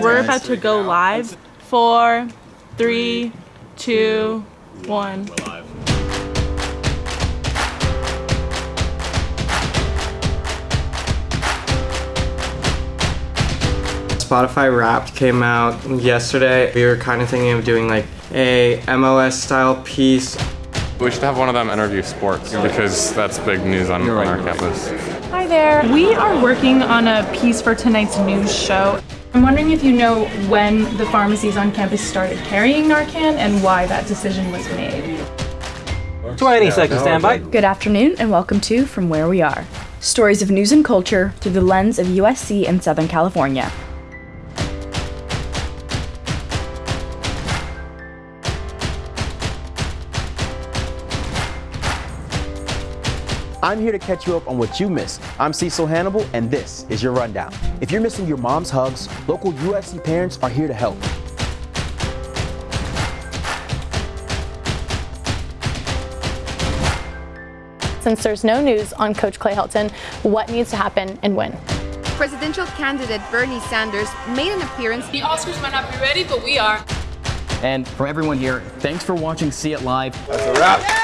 We're about to go live. Four, three, two, one. Spotify Wrapped came out yesterday. We were kind of thinking of doing like a MLS style piece. We should have one of them interview sports because that's big news on, on our campus. Hi there. We are working on a piece for tonight's news show. I'm wondering if you know when the pharmacies on campus started carrying Narcan and why that decision was made. 20 seconds, standby. Good afternoon and welcome to From Where We Are. Stories of news and culture through the lens of USC and Southern California. I'm here to catch you up on what you missed. I'm Cecil Hannibal, and this is your rundown. If you're missing your mom's hugs, local USC parents are here to help. Since there's no news on Coach Clay Helton, what needs to happen and when? Presidential candidate Bernie Sanders made an appearance. The Oscars might not be ready, but we are. And from everyone here, thanks for watching See It Live. That's a wrap.